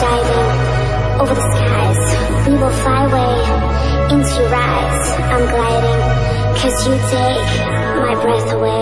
diving over the skies. We will fly away into your eyes. I'm gliding, cause you take my breath away.